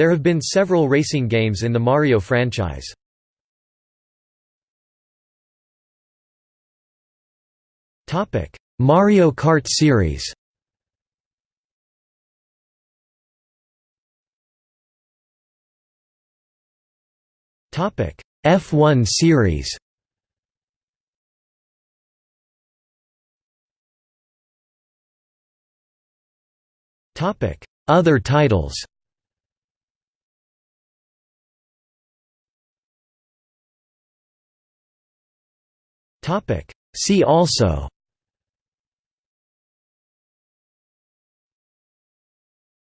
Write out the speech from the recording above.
There have been several racing games in the Mario franchise. Mario Kart series. F1 series. Topic Other titles See also